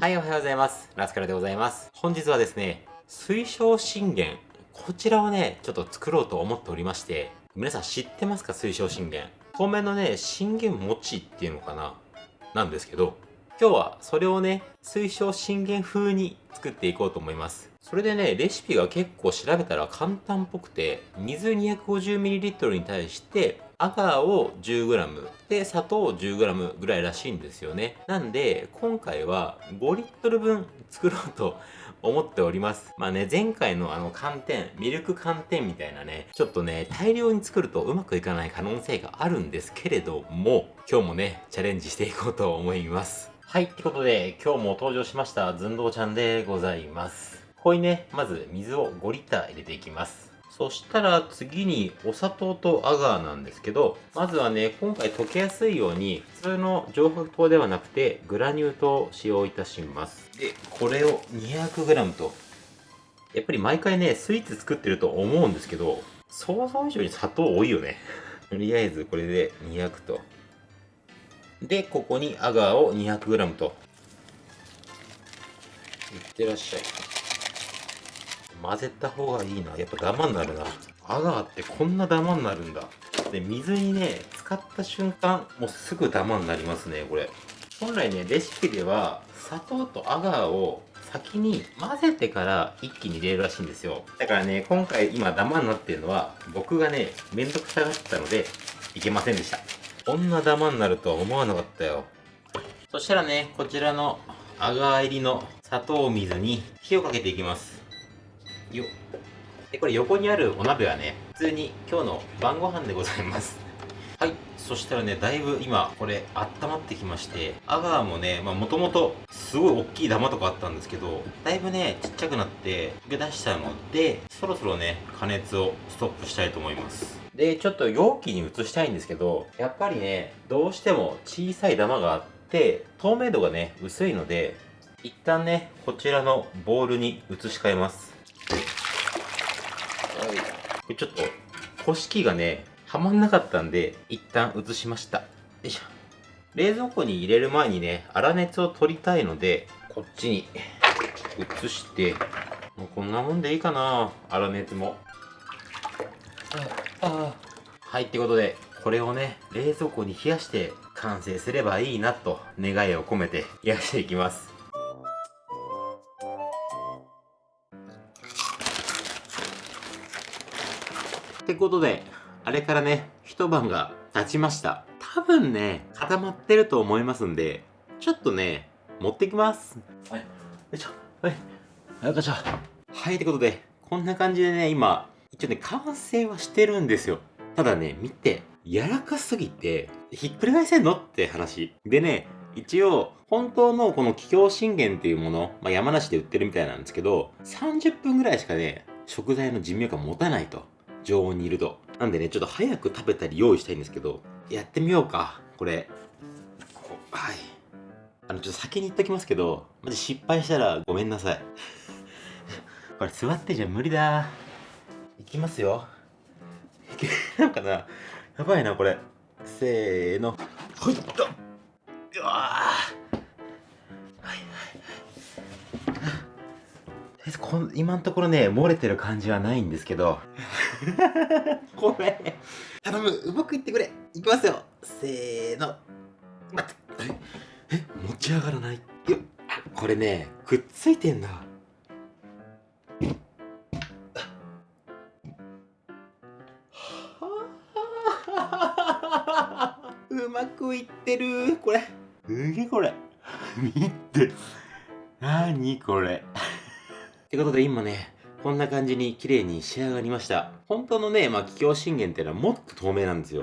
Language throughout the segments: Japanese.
はい、おはようございます。ラスカルでございます。本日はですね、水晶信玄。こちらをね、ちょっと作ろうと思っておりまして、皆さん知ってますか？水晶信玄。透明のね、信玄餅っていうのかな？なんですけど、今日はそれをね、水晶信玄風に作っていこうと思います。それでね、レシピが結構調べたら簡単っぽくて、水 250ml に対して、アガーを 10g で砂糖を 10g ぐらいらしいんですよね。なんで今回は5リットル分作ろうと思っております。まあね前回のあの寒天ミルク寒天みたいなねちょっとね大量に作るとうまくいかない可能性があるんですけれども今日もねチャレンジしていこうと思います。はいってことで今日も登場しましたずんどうちゃんでございます。ここにねまず水を5リッター入れていきます。そしたら次にお砂糖とアガーなんですけど、まずはね、今回溶けやすいように、普通の上白糖ではなくて、グラニュー糖を使用いたします。で、これを 200g と。やっぱり毎回ね、スイーツ作ってると思うんですけど、想像以上に砂糖多いよね。とりあえずこれで200と。で、ここにアガーを 200g と。いってらっしゃい。混ぜた方がいいな。やっぱダマになるな。アガーってこんなダマになるんだ。で、水にね、使った瞬間、もうすぐダマになりますね、これ。本来ね、レシピでは、砂糖とアガーを先に混ぜてから一気に入れるらしいんですよ。だからね、今回今ダマになってるのは、僕がね、めんどくさがってたので、いけませんでした。こんなダマになるとは思わなかったよ。そしたらね、こちらのアガー入りの砂糖水に火をかけていきます。よ。でこれ横にあるお鍋はね普通に今日の晩ご飯でございます。はい。そしたらねだいぶ今これ温まってきましてアガーもねもともとすごい大きいダマとかあったんですけどだいぶねちっちゃくなって溶け出したのでそろそろね加熱をストップしたいと思います。でちょっと容器に移したいんですけどやっぱりねどうしても小さいダマがあって透明度がね薄いので一旦ねこちらのボウルに移し替えます。はい、これちょっと干し器がねはまんなかったんで一旦移しました。よいしょ。冷蔵庫に入れる前にね粗熱を取りたいのでこっちに移してもうこんなもんでいいかな粗熱も。ああはいってことでこれをね冷蔵庫に冷やして完成すればいいなと願いを込めて冷やしていきますってことで、あれからね、一晩が経ちました。多分ね、固まってると思いますんで、ちょっとね、持ってきます。はい、よいしょ、はい、よいしょ。はい、ってことで、こんな感じでね、今、一応ね、完成はしてるんですよ。ただね、見て、柔らかすぎて、ひっくり返せんの？って話。でね、一応、本当のこの桔梗信玄っていうもの、まあ、山梨で売ってるみたいなんですけど、30分ぐらいしかね、食材の寿命が持たないと。常温にいると。なんでね、ちょっと早く食べたり用意したいんですけど、やってみようか。これ。はい。あの、ちょっと先に言っときますけど、マジ失敗したらごめんなさい。これ座ってじゃ無理だ。いきますよ。い けなんかな。やばいな、これ。せーの。ほいっと。うわはいはいはい。こん今のところね、漏れてる感じはないんですけど。ごめん。頼む、うまくいってくれ。いきますよ。せーの。待って。え、え？持ち上がらない？これね、くっついてんだ。うまくいってる。これ。すげえこれ？見て。なにこれ？ってことで今ね、こんな感じに綺麗に仕上がりました。本当のね、まあ、桔梗信玄っていうのはもっと透明なんですよ。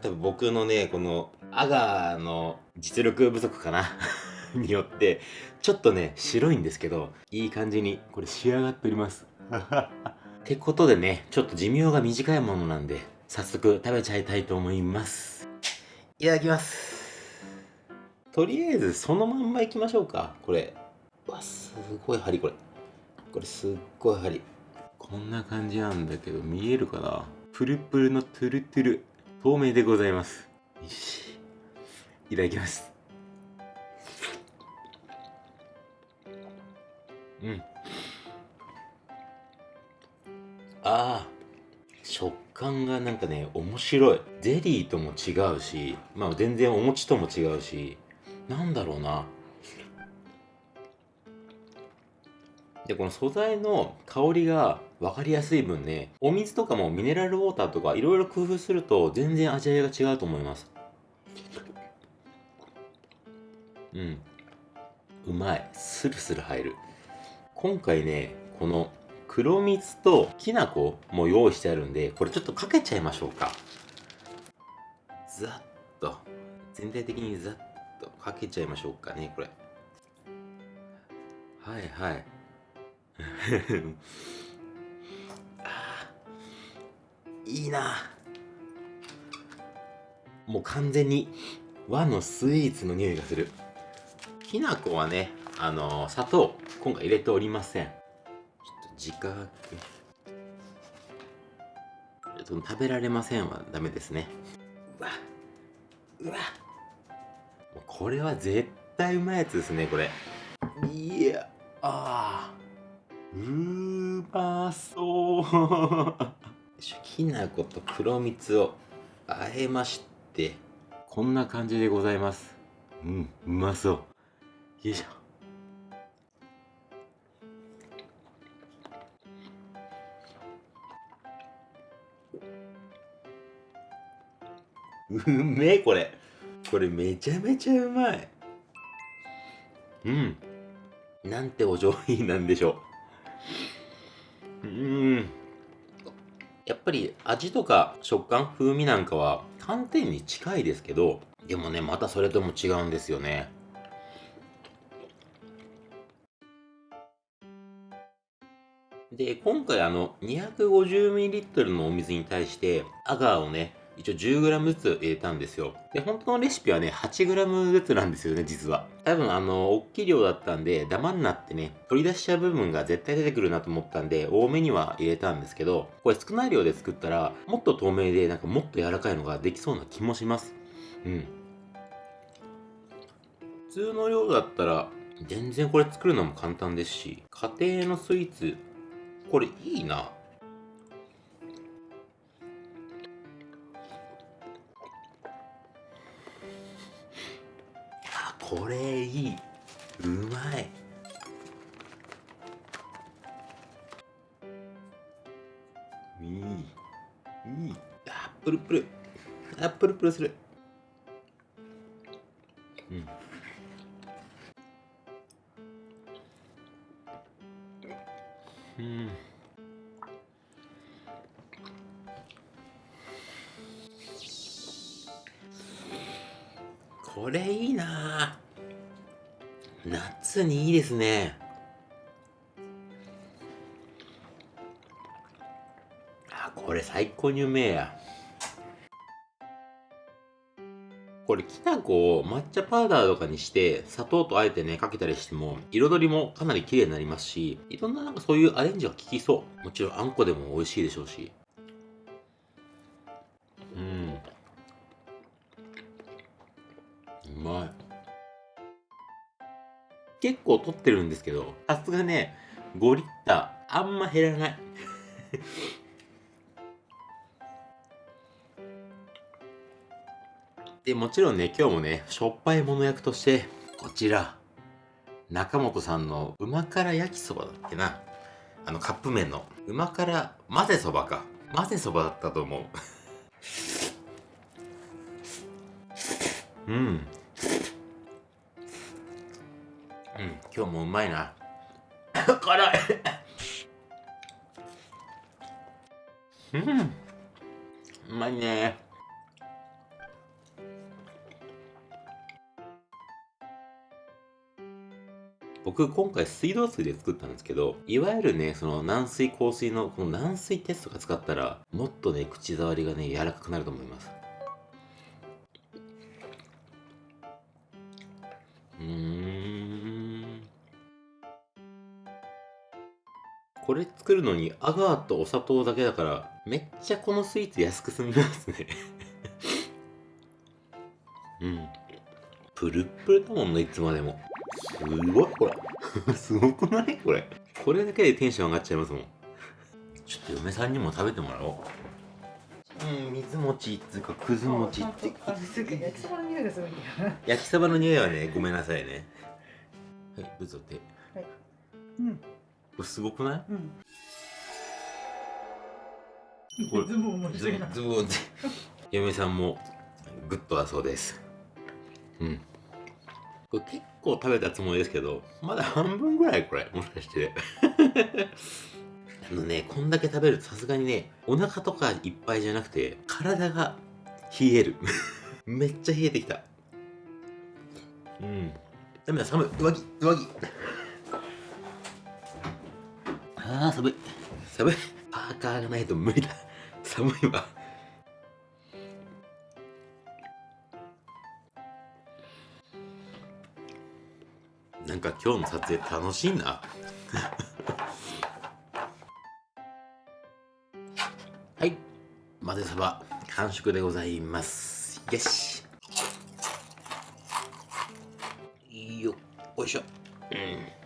多分僕のね、このアガーの実力不足かな によって、ちょっとね、白いんですけど、いい感じにこれ仕上がっております。ってことでね、ちょっと寿命が短いものなんで、早速食べちゃいたいと思います。いただきます。とりあえずそのまんまいきましょうか、これ。うわ、すごい針これ。これすっごい針。こんな感じなんだけど見えるかな？プルプルのトゥルトゥル。透明でございます。よし。いただきます。うん。ああ食感がなんかね面白い。ゼリーとも違うしまあ全然お餅とも違うしなんだろうな。でこの素材の香りが分かりやすい分ねお水とかもミネラルウォーターとかいろいろ工夫すると全然味わいが違うと思います。うん。うまい。スルスル入る。今回ねこの黒蜜ときな粉も用意してあるんでこれちょっとかけちゃいましょうか。ざっと。全体的にざっとかけちゃいましょうかねこれ。はいはい。いいな。もう完全に和のスイーツの匂いがする。きな粉はねあのー、砂糖今回入れておりません。ちょっと自覚食べられませんはダメですね。うわ。うわ。これは絶対うまいやつですねこれ。いや。ああうまそう。きな粉と黒蜜をあえまして。こんな感じでございます。うんうまそう。よいしょ。うめえこれ。これめちゃめちゃうまい。うん。なんてお上品なんでしょう。ぱり味とか食感風味なんかは寒天に近いですけどでもねまたそれとも違うんですよね。で今回あの 250ml のお水に対してアガーをね一応 10g ずつ入れたんですよ。で、本当のレシピはね、8g ずつなんですよね、実は。多分、あの、大きい量だったんで、ダマになってね、取り出しちゃう部分が絶対出てくるなと思ったんで、多めには入れたんですけど、これ少ない量で作ったら、もっと透明で、なんかもっと柔らかいのができそうな気もします。うん。普通の量だったら、全然これ作るのも簡単ですし、家庭のスイーツ、これいいな。これいい。うまい。いい。いい。あプルプル。あプルプルする。うん。うん。これいいな。夏にいいですね。あこれ最高にうめえや。これきな粉を抹茶パウダーとかにして砂糖とあえてねかけたりしても彩りもかなり綺麗になりますしいろんななんかそういうアレンジが効きそう。もちろんあんこでも美味しいでしょうし。うん。うまい。結構取ってるんですけどさすがね5リッターあんま減らない。でもちろんね今日もねしょっぱいもの役としてこちら中本さんのうま辛焼きそばだっけな。あのカップ麺のうま辛混ぜそばか。混ぜそばだったと思う。うん。うん。今日もうまいな。辛い。うん。うまいね。僕今回水道水で作ったんですけどいわゆるねその軟水硬水のこの軟水テストが使ったらもっとね口触りがね柔らかくなると思いますれ作るのにアガーとお砂糖だけだからめっちゃこのスイーツ安く済みますね。うん。プルップルだもんねいつまでも。すごいこれ。すごくない？これ。これだけでテンション上がっちゃいますもん。ちょっと嫁さんにも食べてもらおう。うん水餅っつうかくず餅って。焼きそばの匂いがすごい。焼きそばの匂いはねごめんなさいね。はいどうぞってうん。これすごくない？うん。これズボンもズボンズボン。嫁さんもグッドだそうです。うん。これ結構食べたつもりですけどまだ半分ぐらいこれもしかして。あのねこんだけ食べるとさすがにねお腹とかいっぱいじゃなくて体が冷える。めっちゃ冷えてきた。うん。ダメだ寒い。上着上着あー寒い。寒い。パーカーがないと無理だ。寒いわ。なんか今日の撮影楽しいな。はい。混ぜそば完食でございます。よし。よよいしょ。うん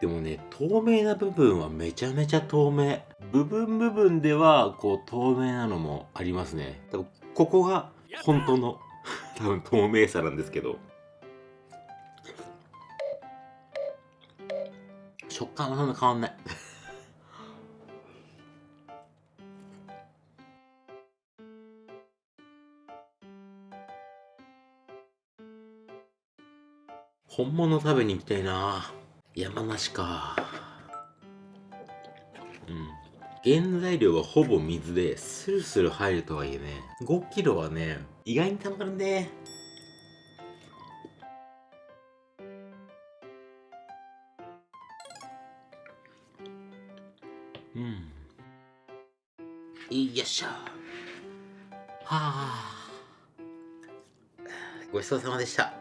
でもね透明な部分はめちゃめちゃ透明。部分部分ではこう透明なのもありますね。多分ここが本当の 多分透明さなんですけど。食感はそんな変わんない。本物食べに行きたいな。山梨か。うん。原材料はほぼ水でスルスル入るとはいえね5キロはね意外にたまるね。うん。よいしょ。はあ。ごちそうさまでした。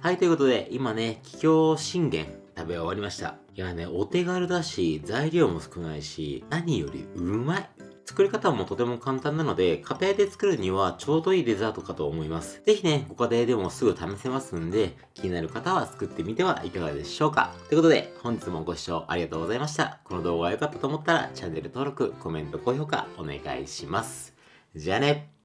はい、ということで、今ね、桔梗信玄べ終わりました。いやね、お手軽だし、材料も少ないし、何よりうまい。作り方もとても簡単なので、家庭で作るにはちょうどいいデザートかと思います。ぜひね、ご家庭でもすぐ試せますんで、気になる方は作ってみてはいかがでしょうか。ということで、本日もご視聴ありがとうございました。この動画が良かったと思ったら、チャンネル登録、コメント、高評価お願いします。じゃあね